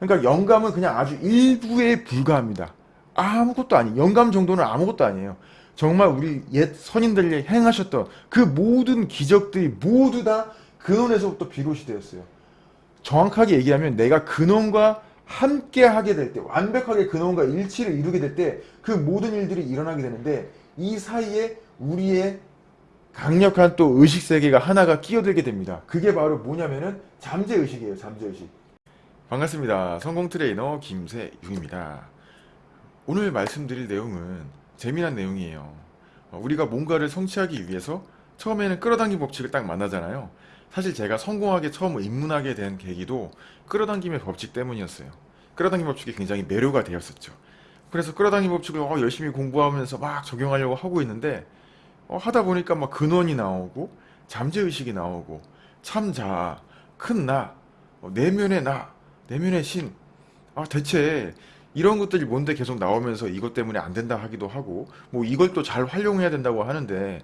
그러니까 영감은 그냥 아주 일부에 불과합니다. 아무것도 아니. 영감 정도는 아무것도 아니에요. 정말 우리 옛 선인들이 행하셨던 그 모든 기적들이 모두 다 근원에서부터 비롯이 되었어요. 정확하게 얘기하면 내가 근원과 함께 하게 될 때, 완벽하게 근원과 일치를 이루게 될 때 그 모든 일들이 일어나게 되는데 이 사이에 우리의 강력한 또 의식 세계가 하나가 끼어들게 됩니다. 그게 바로 뭐냐면은 잠재 의식이에요. 잠재 의식. 반갑습니다. 성공 트레이너 김세용입니다. 오늘 말씀드릴 내용은 재미난 내용이에요. 어, 우리가 뭔가를 성취하기 위해서 처음에는 끌어당김 법칙을 딱 만나잖아요. 사실 제가 성공학에 처음 입문하게 된 계기도 끌어당김의 법칙 때문이었어요. 끌어당김 법칙이 굉장히 매료가 되었었죠. 그래서 끌어당김 법칙을 어, 열심히 공부하면서 막 적용하려고 하고 있는데 어, 하다 보니까 막 근원이 나오고 잠재의식이 나오고 참자, 큰 나, 어, 내면의 나, 내면의 신. 아 대체 이런 것들이 뭔데 계속 나오면서 이것 때문에 안 된다 하기도 하고 뭐 이걸 또 잘 활용해야 된다고 하는데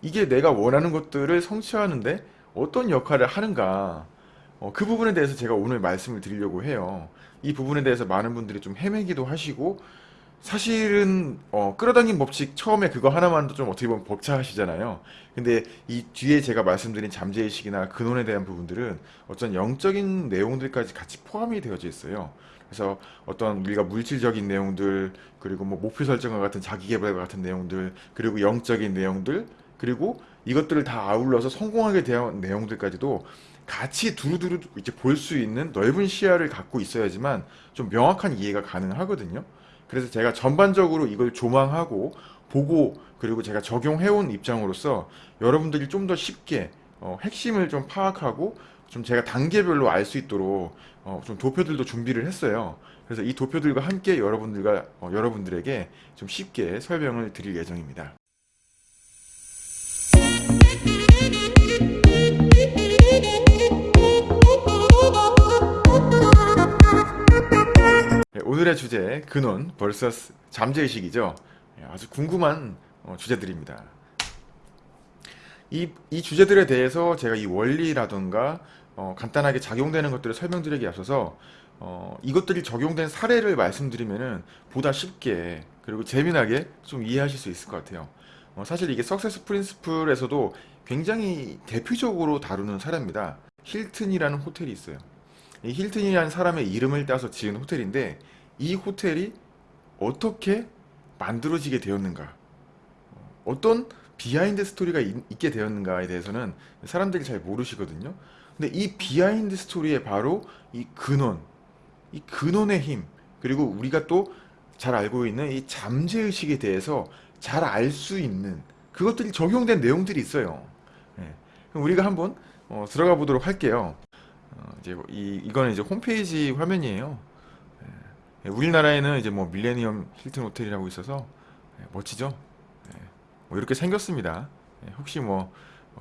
이게 내가 원하는 것들을 성취하는데 어떤 역할을 하는가 어, 그 부분에 대해서 제가 오늘 말씀을 드리려고 해요. 이 부분에 대해서 많은 분들이 좀 헤매기도 하시고 사실은 어, 끌어당긴 법칙 처음에 그거 하나만도 좀 어떻게 보면 벅차하시잖아요. 근데 이 뒤에 제가 말씀드린 잠재의식이나 근원에 대한 부분들은 어떤 영적인 내용들까지 같이 포함이 되어져 있어요. 그래서 어떤 우리가 물질적인 내용들 그리고 뭐 목표 설정과 같은 자기 개발과 같은 내용들 그리고 영적인 내용들 그리고 이것들을 다 아울러서 성공하게 대한 내용들까지도 같이 두루두루 이제 볼 수 있는 넓은 시야를 갖고 있어야지만 좀 명확한 이해가 가능하거든요. 그래서 제가 전반적으로 이걸 조망하고 보고 그리고 제가 적용해온 입장으로서 여러분들이 좀 더 쉽게 어, 핵심을 좀 파악하고 좀 제가 단계별로 알 수 있도록 어, 좀 도표들도 준비를 했어요. 그래서 이 도표들과 함께 여러분들과 어, 여러분들에게 좀 쉽게 설명을 드릴 예정입니다. 오늘의 주제 근원 vs 잠재의식이죠. 예, 아주 궁금한 어, 주제들입니다. 이, 이 주제들에 대해서 제가 이 원리라던가 어, 간단하게 작용되는 것들을 설명드리기 앞서서 어, 이것들이 적용된 사례를 말씀드리면은 보다 쉽게 그리고 재미나게 좀 이해하실 수 있을 것 같아요. 어, 사실 이게 석세스 프린스플에서도 굉장히 대표적으로 다루는 사례입니다. 힐튼이라는 호텔이 있어요. 이 힐튼이라는 사람의 이름을 따서 지은 호텔인데 이 호텔이 어떻게 만들어지게 되었는가 어떤 비하인드 스토리가 있, 게 되었는가에 대해서는 사람들이 잘 모르시거든요 근데 이 비하인드 스토리에 바로 이 근원 이 근원의 힘 그리고 우리가 또 잘 알고 있는 이 잠재의식에 대해서 잘 알 수 있는 그것들이 적용된 내용들이 있어요 예. 우리가 한번 어, 들어가 보도록 할게요 어, 이제 뭐이 이거는 이제 홈페이지 화면이에요. 예, 우리나라에는 이제 뭐 밀레니엄 힐튼 호텔이라고 있어서 예, 멋지죠? 예, 뭐 이렇게 생겼습니다. 예, 혹시 뭐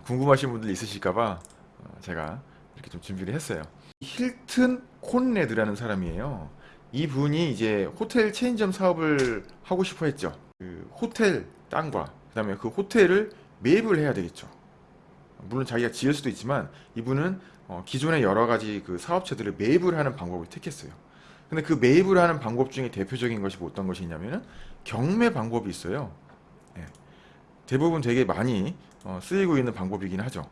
궁금하신 분들 있으실까봐 어, 제가 이렇게 좀 준비를 했어요. 힐튼 콘레드라는 사람이에요. 이 분이 이제 호텔 체인점 사업을 하고 싶어 했죠. 그 호텔 땅과 그 다음에 그 호텔을 매입을 해야 되겠죠. 물론 자기가 지을 수도 있지만 이분은 어, 기존의 여러 가지 그 사업체들을 매입을 하는 방법을 택했어요. 근데 그 매입을 하는 방법 중에 대표적인 것이 어떤 것이 있냐면은 경매 방법이 있어요. 예. 대부분 되게 많이 어, 쓰이고 있는 방법이긴 하죠.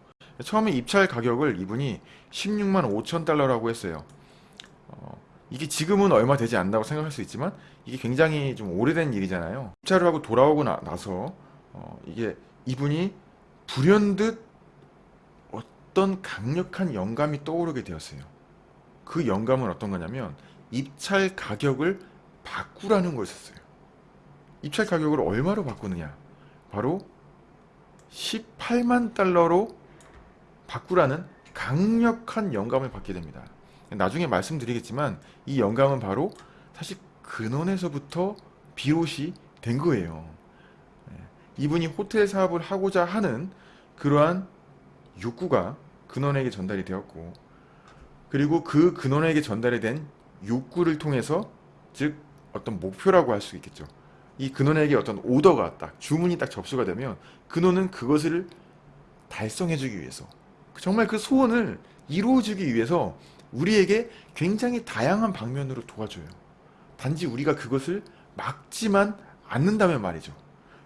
처음에 입찰 가격을 이분이 16만 5천 달러라고 했어요. 어, 이게 지금은 얼마 되지 않는다고 생각할 수 있지만 이게 굉장히 좀 오래된 일이잖아요. 입찰을 하고 돌아오고 나, 서 어, 이게 이분이 불현듯 어떤 강력한 영감이 떠오르게 되었어요. 그 영감은 어떤 거냐면 입찰 가격을 바꾸라는 거였어요. 입찰 가격을 얼마로 바꾸느냐? 바로 18만 달러로 바꾸라는 강력한 영감을 받게 됩니다. 나중에 말씀드리겠지만 이 영감은 바로 사실 근원에서부터 비롯이 된 거예요. 네. 이분이 호텔 사업을 하고자 하는 그러한 욕구가 근원에게 전달이 되었고 그리고 그 근원에게 전달이 된 욕구를 통해서 즉 어떤 목표라고 할 수 있겠죠. 이 근원에게 어떤 오더가 딱 주문이 딱 접수가 되면 근원은 그것을 달성해주기 위해서 정말 그 소원을 이루어주기 위해서 우리에게 굉장히 다양한 방면으로 도와줘요. 단지 우리가 그것을 막지만 않는다면 말이죠.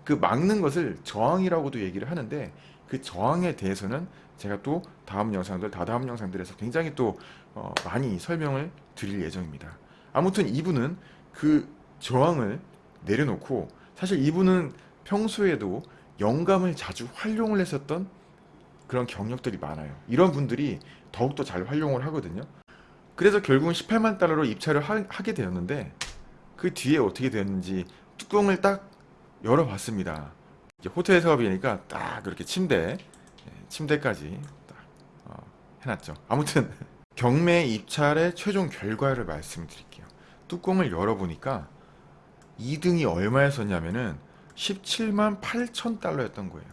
그 막는 것을 저항이라고도 얘기를 하는데 그 저항에 대해서는 제가 또 다음 영상들, 다다음 영상들에서 굉장히 또 어, 많이 설명을 드릴 예정입니다. 아무튼 이분은 그 저항을 내려놓고 사실 이분은 평소에도 영감을 자주 활용을 했었던 그런 경력들이 많아요. 이런 분들이 더욱더 잘 활용을 하거든요. 그래서 결국은 18만 달러로 입찰을 하, 하게 되었는데 그 뒤에 어떻게 되었는지 뚜껑을 딱 열어봤습니다. 호텔 사업이니까 딱 그렇게 침대, 예, 침대까지 딱 어, 해놨죠. 아무튼 경매 입찰의 최종 결과를 말씀드릴게요. 뚜껑을 열어보니까 2등이 얼마였었냐면은 17만 8천 달러였던 거예요.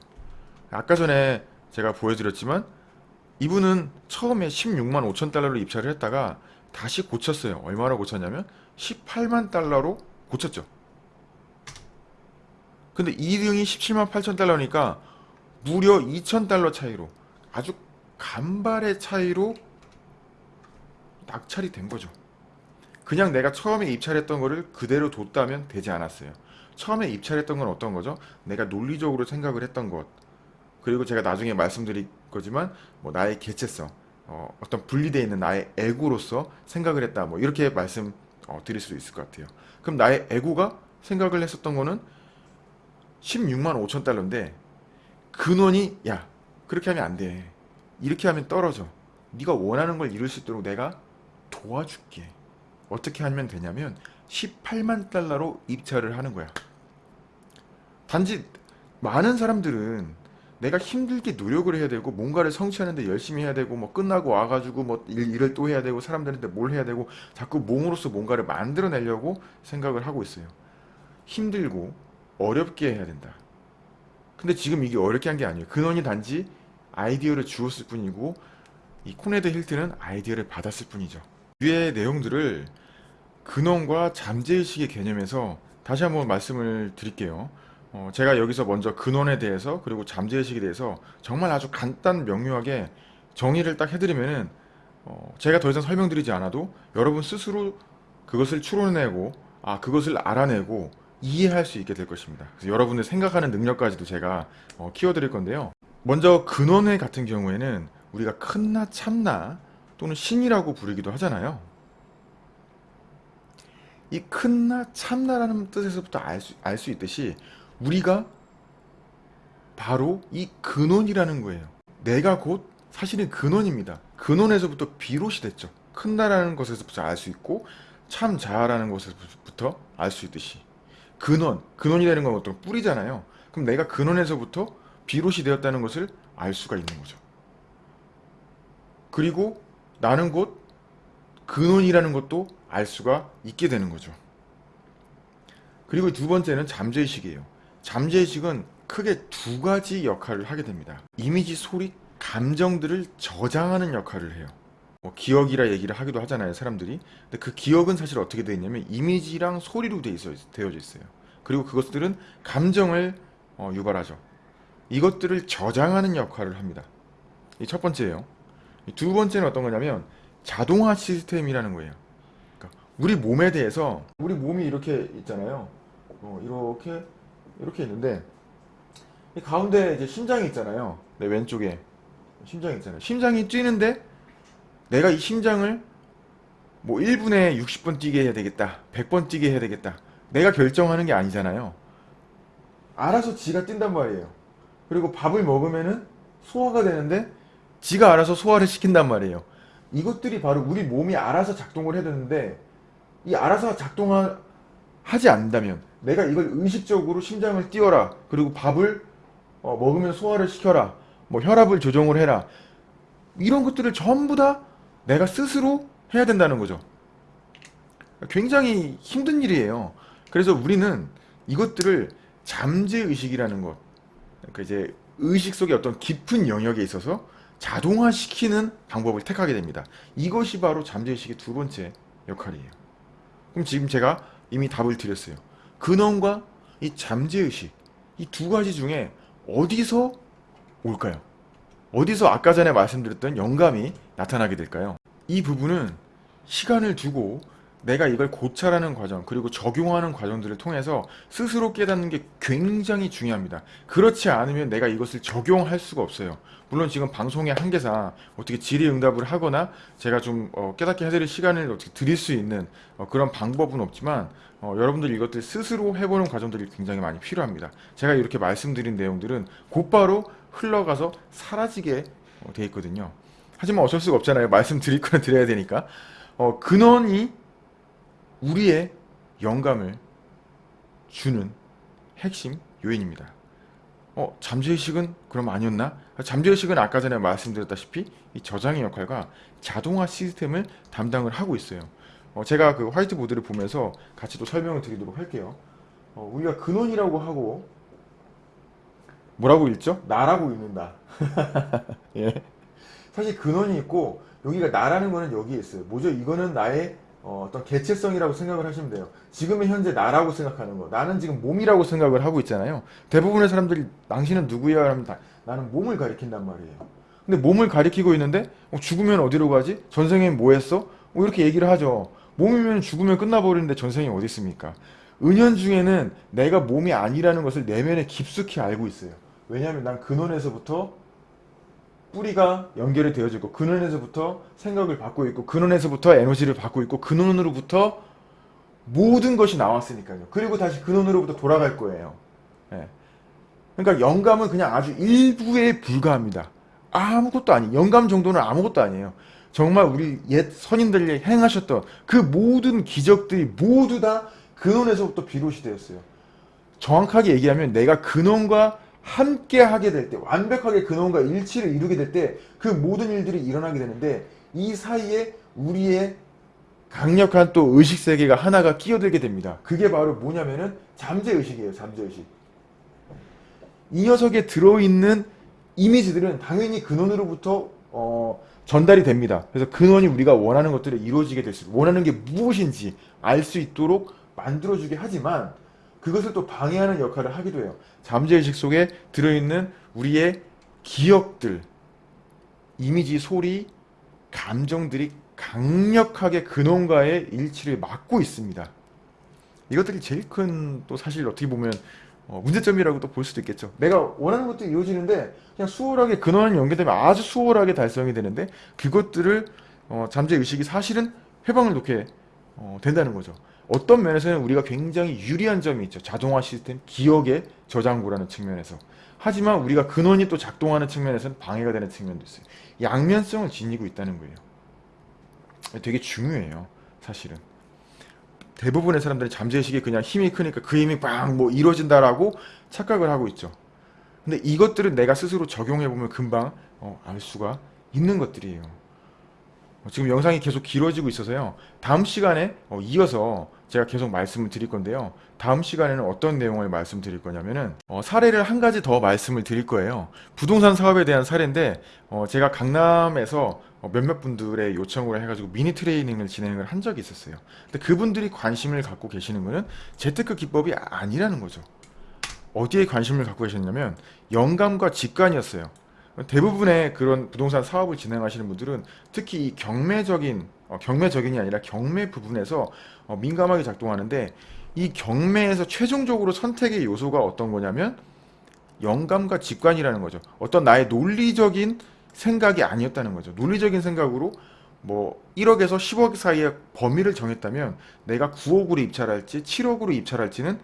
아까 전에 제가 보여드렸지만 이분은 처음에 16만 5천 달러로 입찰을 했다가 다시 고쳤어요. 얼마로 고쳤냐면 18만 달러로 고쳤죠. 근데 2등이 17만 8천 달러니까 무려 2천 달러 차이로 아주 간발의 차이로 낙찰이 된 거죠. 그냥 내가 처음에 입찰했던 거를 그대로 뒀다면 되지 않았어요. 처음에 입찰했던 건 어떤 거죠? 내가 논리적으로 생각을 했던 것. 그리고 제가 나중에 말씀드릴 거지만 뭐 나의 개체성, 어, 떤 분리되어 있는 나의 에고로서 생각을 했다. 뭐 이렇게 말씀 어, 드릴 수도 있을 것 같아요. 그럼 나의 에고가 생각을 했었던 거는 16만 5천 달러인데 근원이 야 그렇게 하면 안 돼. 이렇게 하면 떨어져. 네가 원하는 걸 이룰 수 있도록 내가 도와줄게. 어떻게 하면 되냐면 18만 달러로 입찰을 하는 거야. 단지 많은 사람들은 내가 힘들게 노력을 해야 되고 뭔가를 성취하는데 열심히 해야 되고 뭐 끝나고 와가지고 뭐 일, 일을 또 해야 되고 사람들한테 뭘 해야 되고 자꾸 몸으로서 뭔가를 만들어내려고 생각을 하고 있어요. 힘들고 어렵게 해야 된다. 근데 지금 이게 어렵게 한 게 아니에요. 근원이 단지 아이디어를 주었을 뿐이고 이 콘래드 힐튼은 아이디어를 받았을 뿐이죠. 위의 내용들을 근원과 잠재의식의 개념에서 다시 한번 말씀을 드릴게요. 어, 제가 여기서 먼저 근원에 대해서 그리고 잠재의식에 대해서 정말 아주 간단 명료하게 정의를 딱 해드리면은 어, 제가 더 이상 설명드리지 않아도 여러분 스스로 그것을 추론해내고 아 그것을 알아내고 이해할 수 있게 될 것입니다. 여러분의 생각하는 능력까지도 제가 어, 키워드릴 건데요. 먼저 근원회 같은 경우에는 우리가 큰나 참나 또는 신이라고 부르기도 하잖아요. 이 큰나 참나라는 뜻에서부터 알수 알 수 있듯이 우리가 바로 이 근원이라는 거예요. 내가 곧 사실은 근원입니다. 근원에서부터 비롯이 됐죠. 큰나라는 것에서부터 알 수 있고 참자라는 것에서부터 알 수 있듯이 근원, 근원이라는 건 어떤 뿌리잖아요. 그럼 내가 근원에서부터 비롯이 되었다는 것을 알 수가 있는 거죠. 그리고 나는 곧 근원이라는 것도 알 수가 있게 되는 거죠. 그리고 두 번째는 잠재의식이에요. 잠재의식은 크게 두 가지 역할을 하게 됩니다. 이미지, 소리, 감정들을 저장하는 역할을 해요. 뭐 기억이라 얘기를 하기도 하잖아요, 사람들이. 근데 그 기억은 사실 어떻게 되어 있냐면 이미지랑 소리로 되어 있어, 되어져 있어요. 그리고 그것들은 감정을 어, 유발하죠. 이것들을 저장하는 역할을 합니다. 이 첫 번째예요. 두 번째는 어떤 거냐면 자동화 시스템이라는 거예요. 그러니까 우리 몸에 대해서 우리 몸이 이렇게 있잖아요. 어, 이렇게 이렇게 있는데 이 가운데 이제 심장이 있잖아요. 내 왼쪽에 심장이 있잖아요. 심장이 뛰는데 내가 이 심장을 뭐 1분에 60번 뛰게 해야 되겠다. 100번 뛰게 해야 되겠다. 내가 결정하는 게 아니잖아요. 알아서 지가 뛴단 말이에요. 그리고 밥을 먹으면은 소화가 되는데 지가 알아서 소화를 시킨단 말이에요. 이것들이 바로 우리 몸이 알아서 작동을 해야 되는데 이 알아서 작동하지 않는다면 내가 이걸 의식적으로 심장을 띄워라 그리고 밥을 어, 먹으면 소화를 시켜라 뭐 혈압을 조정을 해라 이런 것들을 전부 다 내가 스스로 해야 된다는 거죠 굉장히 힘든 일이에요 그래서 우리는 이것들을 잠재의식이라는 것 그러니까 이제 의식 속의 어떤 깊은 영역에 있어서 자동화시키는 방법을 택하게 됩니다. 이것이 바로 잠재의식의 두 번째 역할이에요. 그럼 지금 제가 이미 답을 드렸어요. 근원과 이 잠재의식 이 두 가지 중에 어디서 올까요? 어디서 아까 전에 말씀드렸던 영감이 나타나게 될까요? 이 부분은 시간을 두고 내가 이걸 고찰하는 과정 그리고 적용하는 과정들을 통해서 스스로 깨닫는 게 굉장히 중요합니다. 그렇지 않으면 내가 이것을 적용할 수가 없어요. 물론 지금 방송의 한계상 어떻게 질의응답을 하거나 제가 좀 어, 깨닫게 해드릴 시간을 어떻게 드릴 수 있는 어, 그런 방법은 없지만 어, 여러분들 이것들 스스로 해보는 과정들이 굉장히 많이 필요합니다. 제가 이렇게 말씀드린 내용들은 곧바로 흘러가서 사라지게 어, 돼 있거든요. 하지만 어쩔 수가 없잖아요. 말씀드릴 거는 드려야 되니까. 어, 근원이 우리의 영감을 주는 핵심 요인입니다. 어, 잠재의식은 그럼 아니었나? 잠재의식은 아까 전에 말씀드렸다시피 이 저장의 역할과 자동화 시스템을 담당을 하고 있어요. 어, 제가 그 화이트보드를 보면서 같이 또 설명을 드리도록 할게요. 어, 우리가 근원이라고 하고 뭐라고 읽죠? 나라고 읽는다. 예. 사실 근원이 있고 여기가 나라는 거는 여기에 있어요. 뭐죠? 이거는 나의 어, 떤 개체성이라고 생각을 하시면 돼요. 지금의 현재 나라고 생각하는 거. 나는 지금 몸이라고 생각을 하고 있잖아요. 대부분의 사람들이 당신은 누구야? 하면 다, 나는 몸을 가리킨단 말이에요. 근데 몸을 가리키고 있는데 어, 죽으면 어디로 가지? 전생에 뭐 했어? 뭐 이렇게 얘기를 하죠. 몸이면 죽으면 끝나버리는데 전생이 어디 있습니까? 은연 중에는 내가 몸이 아니라는 것을 내면에 깊숙이 알고 있어요. 왜냐하면 난 근원에서부터 뿌리가 연결이 되어지고 근원에서부터 생각을 받고 있고 근원에서부터 에너지를 받고 있고 근원으로부터 모든 것이 나왔으니까요. 그리고 다시 근원으로부터 돌아갈 거예요. 예. 그러니까 영감은 그냥 아주 일부에 불과합니다. 아무것도 아니. 영감 정도는 아무것도 아니에요. 정말 우리 옛 선인들이 행하셨던 그 모든 기적들이 모두 다 근원에서부터 비롯이 되었어요. 정확하게 얘기하면 내가 근원과 함께 하게 될 때, 완벽하게 근원과 일치를 이루게 될 때 그 모든 일들이 일어나게 되는데 이 사이에 우리의 강력한 또 의식 세계가 하나가 끼어들게 됩니다. 그게 바로 뭐냐면은 잠재 의식이에요. 잠재 의식. 이 녀석에 들어있는 이미지들은 당연히 근원으로부터 어, 전달이 됩니다. 그래서 근원이 우리가 원하는 것들을 이루어지게 될 수, 원하는 게 무엇인지 알 수 있도록 만들어주게 하지만 그것을 또 방해하는 역할을 하기도 해요. 잠재의식 속에 들어있는 우리의 기억들, 이미지, 소리, 감정들이 강력하게 근원과의 일치를 막고 있습니다. 이것들이 제일 큰 또 사실 어떻게 보면 어, 문제점이라고 또 볼 수도 있겠죠. 내가 원하는 것들이 이루어지는데 그냥 수월하게 근원을 연결되면 아주 수월하게 달성이 되는데 그것들을 어, 잠재의식이 사실은 해방을 놓게 어, 된다는 거죠. 어떤 면에서는 우리가 굉장히 유리한 점이 있죠. 자동화 시스템, 기억의 저장고라는 측면에서. 하지만 우리가 근원이 또 작동하는 측면에서는 방해가 되는 측면도 있어요. 양면성을 지니고 있다는 거예요. 되게 중요해요. 사실은. 대부분의 사람들이 잠재의식이 그냥 힘이 크니까 그 힘이 빵 뭐 이루어진다라고 착각을 하고 있죠. 근데 이것들은 내가 스스로 적용해보면 금방 어, 알 수가 있는 것들이에요. 지금 영상이 계속 길어지고 있어서요. 다음 시간에 어, 이어서 제가 계속 말씀을 드릴 건데요. 다음 시간에는 어떤 내용을 말씀드릴 거냐면은 어, 사례를 한 가지 더 말씀을 드릴 거예요. 부동산 사업에 대한 사례인데 어, 제가 강남에서 어, 몇몇 분들의 요청으로 해가지고 미니 트레이닝을 진행을 한 적이 있었어요. 근데 그분들이 관심을 갖고 계시는 거는 재테크 기법이 아니라는 거죠. 어디에 관심을 갖고 계셨냐면 영감과 직관이었어요. 대부분의 그런 부동산 사업을 진행하시는 분들은 특히 이 경매적인 어, 경매적인이 아니라 경매 부분에서 어, 민감하게 작동하는데 이 경매에서 최종적으로 선택의 요소가 어떤 거냐면 영감과 직관이라는 거죠. 어떤 나의 논리적인 생각이 아니었다는 거죠. 논리적인 생각으로 뭐 1억에서 10억 사이의 범위를 정했다면 내가 9억으로 입찰할지 7억으로 입찰할지는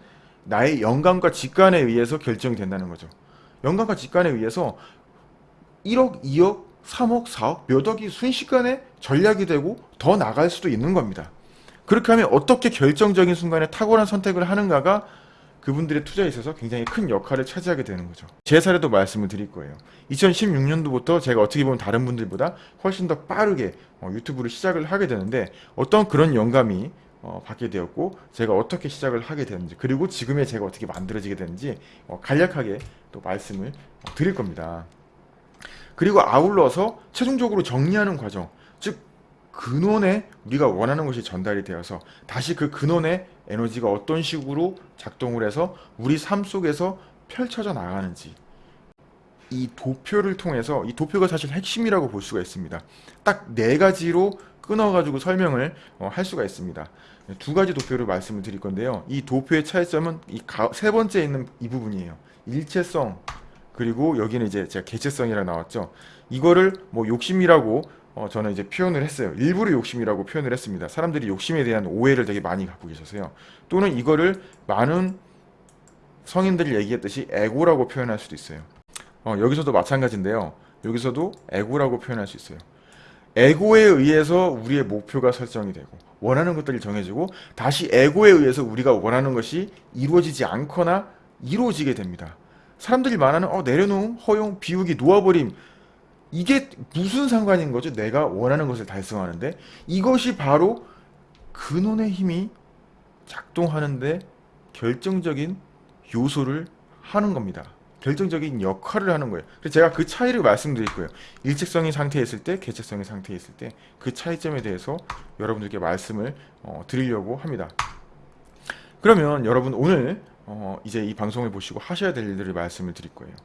나의 영감과 직관에 의해서 결정이 된다는 거죠. 영감과 직관에 의해서 1억, 2억, 3억, 4억, 몇 억이 순식간에 전략이 되고 더 나갈 수도 있는 겁니다. 그렇게 하면 어떻게 결정적인 순간에 탁월한 선택을 하는가가 그분들의 투자에 있어서 굉장히 큰 역할을 차지하게 되는 거죠. 제 사례도 말씀을 드릴 거예요. 2016년도부터 제가 어떻게 보면 다른 분들보다 훨씬 더 빠르게 어, 유튜브를 시작을 하게 되는데 어떤 그런 영감이 어, 받게 되었고 제가 어떻게 시작을 하게 되는지 그리고 지금의 제가 어떻게 만들어지게 되는지 어, 간략하게 또 말씀을 어, 드릴 겁니다. 그리고 아울러서 최종적으로 정리하는 과정, 즉 근원에 우리가 원하는 것이 전달이 되어서 다시 그 근원의 에너지가 어떤 식으로 작동을 해서 우리 삶 속에서 펼쳐져 나가는지 이 도표를 통해서 이 도표가 사실 핵심이라고 볼 수가 있습니다. 딱 네 가지로 끊어가지고 설명을 어, 할 수가 있습니다. 두 가지 도표를 말씀을 드릴 건데요. 이 도표의 차이점은 이 세 번째 있는 이 부분이에요. 일체성 그리고 여기는 이제 제가 개체성이라 나왔죠. 이거를 뭐 욕심이라고 어, 저는 이제 표현을 했어요. 일부러 욕심이라고 표현을 했습니다. 사람들이 욕심에 대한 오해를 되게 많이 갖고 계셔서요. 또는 이거를 많은 성인들이 얘기했듯이 에고라고 표현할 수도 있어요. 어, 여기서도 마찬가지인데요. 여기서도 에고라고 표현할 수 있어요. 에고에 의해서 우리의 목표가 설정이 되고 원하는 것들이 정해지고 다시 에고에 의해서 우리가 원하는 것이 이루어지지 않거나 이루어지게 됩니다. 사람들이 말하는 어, 내려놓음, 허용, 비우기, 놓아버림 이게 무슨 상관인 거죠? 내가 원하는 것을 달성하는데 이것이 바로 근원의 힘이 작동하는데 결정적인 요소를 하는 겁니다. 결정적인 역할을 하는 거예요. 그래서 제가 그 차이를 말씀드릴 거예요. 일직성인 상태에 있을 때, 개체성인 상태에 있을 때 그 차이점에 대해서 여러분들께 말씀을 어, 드리려고 합니다. 그러면 여러분 오늘 어, 이제 이 방송을 보시고 하셔야 될 일들을 말씀을 드릴 거예요.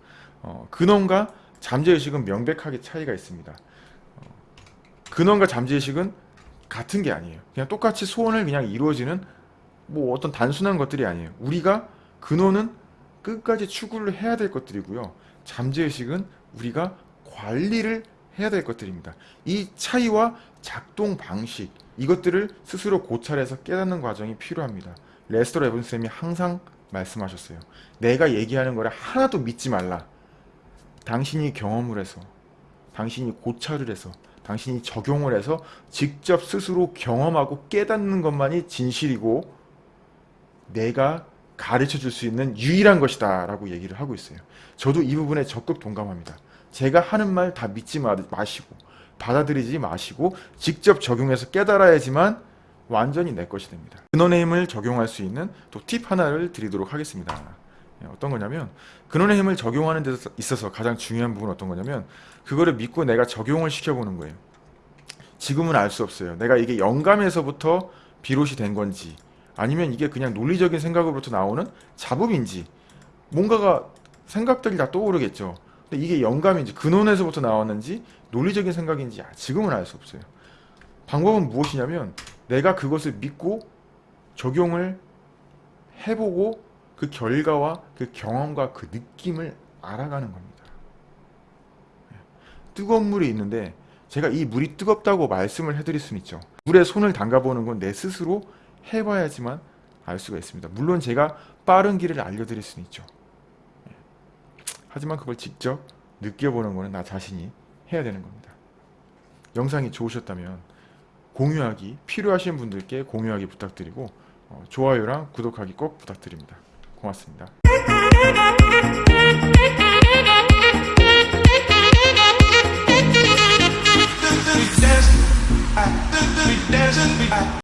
어, 근원과 잠재의식은 명백하게 차이가 있습니다. 어, 근원과 잠재의식은 같은 게 아니에요. 그냥 똑같이 소원을 그냥 이루어지는 뭐 어떤 단순한 것들이 아니에요. 우리가 근원은 끝까지 추구를 해야 될 것들이고요. 잠재의식은 우리가 관리를 해야 될 것들입니다. 이 차이와 작동 방식 이것들을 스스로 고찰해서 깨닫는 과정이 필요합니다. 레스터 레븐 쌤이 항상 말씀하셨어요. 내가 얘기하는 거를 하나도 믿지 말라. 당신이 경험을 해서 당신이 고찰을 해서 당신이 적용을 해서 직접 스스로 경험하고 깨닫는 것만이 진실이고 내가 가르쳐 줄 수 있는 유일한 것이다 라고 얘기를 하고 있어요. 저도 이 부분에 적극 동감합니다. 제가 하는 말 다 믿지 마시고 받아들이지 마시고 직접 적용해서 깨달아야지만 완전히 내 것이 됩니다. 근원의 힘을 적용할 수 있는 또 팁 하나를 드리도록 하겠습니다. 예, 어떤 거냐면 근원의 힘을 적용하는 데 있어서 가장 중요한 부분은 어떤 거냐면 그거를 믿고 내가 적용을 시켜보는 거예요. 지금은 알 수 없어요. 내가 이게 영감에서부터 비롯이 된 건지 아니면 이게 그냥 논리적인 생각으로부터 나오는 잡음인지 뭔가가 생각들이 다 떠오르겠죠. 근데 이게 영감인지 근원에서부터 나왔는지 논리적인 생각인지 지금은 알 수 없어요. 방법은 무엇이냐면 내가 그것을 믿고 적용을 해보고 그 결과와 그 경험과 그 느낌을 알아가는 겁니다. 뜨거운 물이 있는데 제가 이 물이 뜨겁다고 말씀을 해드릴 수는 있죠. 물에 손을 담가보는 건 내 스스로 해봐야지만 알 수가 있습니다. 물론 제가 빠른 길을 알려드릴 수는 있죠. 하지만 그걸 직접 느껴보는 것은 나 자신이 해야 되는 겁니다. 영상이 좋으셨다면 공유하기, 필요하신 분들께 공유하기 부탁드리고 어, 좋아요랑 구독하기 꼭 부탁드립니다. 고맙습니다.